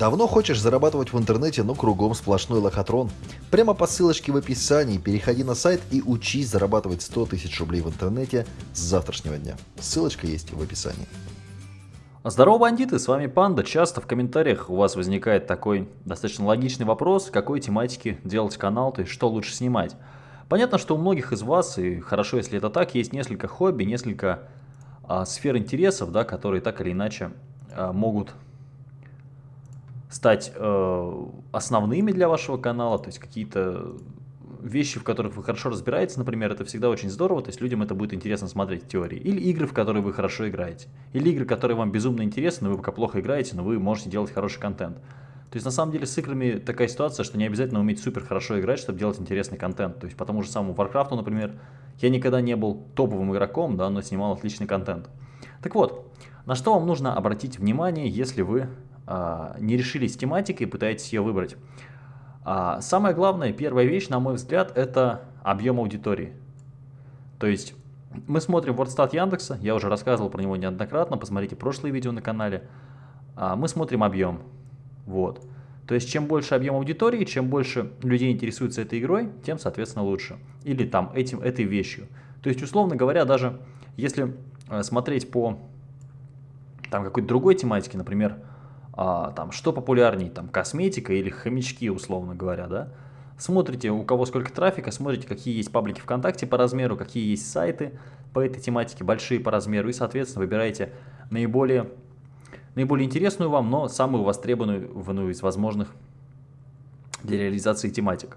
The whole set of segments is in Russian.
Давно хочешь зарабатывать в интернете, но кругом сплошной лохотрон? Прямо по ссылочке в описании переходи на сайт и учись зарабатывать 100 тысяч рублей в интернете с завтрашнего дня. Ссылочка есть в описании. Здорово, бандиты, с вами Панда. Часто в комментариях у вас возникает такой достаточно логичный вопрос, какой тематики делать канал, то есть что лучше снимать. Понятно, что у многих из вас, и хорошо, если это так, есть несколько хобби, несколько а, сфер интересов, да, которые так или иначе а, могут стать э, основными для вашего канала, то есть какие-то вещи, в которых вы хорошо разбираетесь, например, это всегда очень здорово, то есть людям это будет интересно смотреть теории. Или игры, в которые вы хорошо играете. Или игры, которые вам безумно интересны, вы пока плохо играете, но вы можете делать хороший контент. То есть на самом деле с играми такая ситуация, что не обязательно уметь супер хорошо играть, чтобы делать интересный контент. То есть по тому же самому Warcraft, например, я никогда не был топовым игроком, да, но снимал отличный контент. Так вот, на что вам нужно обратить внимание, если вы не решились с тематикой пытаетесь ее выбрать. А, самое главное, первая вещь, на мой взгляд, это объем аудитории. То есть мы смотрим WordStat Яндекса, я уже рассказывал про него неоднократно, посмотрите прошлые видео на канале. А, мы смотрим объем. Вот. То есть чем больше объем аудитории, чем больше людей интересуется этой игрой, тем, соответственно, лучше. Или там этим, этой вещью. То есть, условно говоря, даже если э, смотреть по там какой-то другой тематике, например, а, там, что популярнее, там, косметика или хомячки, условно говоря, да, смотрите, у кого сколько трафика, смотрите, какие есть паблики ВКонтакте по размеру, какие есть сайты по этой тематике, большие по размеру, и, соответственно, выбираете наиболее, наиболее интересную вам, но самую востребованную из возможных для реализации тематик.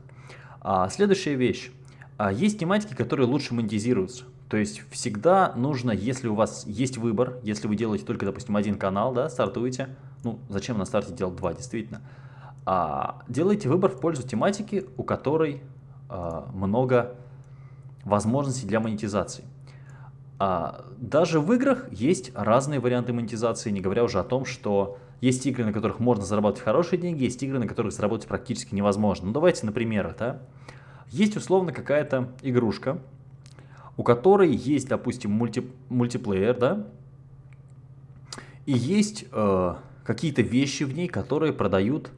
А, следующая вещь. А, есть тематики, которые лучше монетизируются. То есть всегда нужно, если у вас есть выбор, если вы делаете только, допустим, один канал, да, стартуете, ну, зачем на старте делать два, действительно. А, делайте выбор в пользу тематики, у которой а, много возможностей для монетизации. А, даже в играх есть разные варианты монетизации, не говоря уже о том, что есть игры, на которых можно заработать хорошие деньги, есть игры, на которых заработать практически невозможно. Ну, давайте на примерах, да. Есть условно какая-то игрушка, у которой есть, допустим, мульти, мультиплеер, да, и есть э, какие-то вещи в ней, которые продают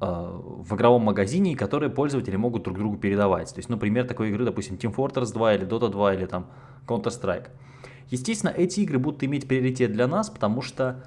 э, в игровом магазине и которые пользователи могут друг другу передавать. То есть, например, такой игры, допустим, Team Fortress 2 или Dota 2 или там Counter-Strike. Естественно, эти игры будут иметь приоритет для нас, потому что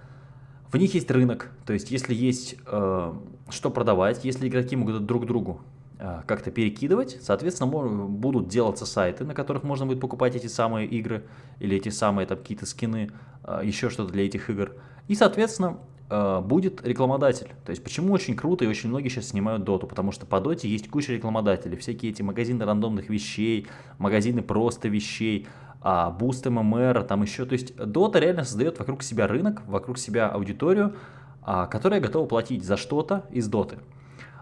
в них есть рынок. То есть, если есть э, что продавать, если игроки могут друг другу как-то перекидывать, соответственно, будут делаться сайты, на которых можно будет покупать эти самые игры или эти самые какие-то скины, э, еще что-то для этих игр. И, соответственно, э, будет рекламодатель. То есть почему очень круто и очень многие сейчас снимают доту, потому что по доте есть куча рекламодателей, всякие эти магазины рандомных вещей, магазины просто вещей, а, буст MMR, там еще, то есть дота реально создает вокруг себя рынок, вокруг себя аудиторию, а, которая готова платить за что-то из доты.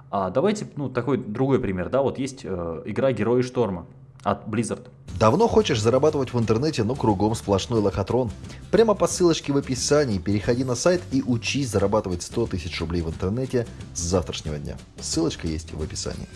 А, давайте, ну, такой другой пример, да, вот есть э, игра Герои Шторма от Blizzard. Давно хочешь зарабатывать в интернете, но кругом сплошной лохотрон? Прямо по ссылочке в описании переходи на сайт и учись зарабатывать 100 тысяч рублей в интернете с завтрашнего дня. Ссылочка есть в описании.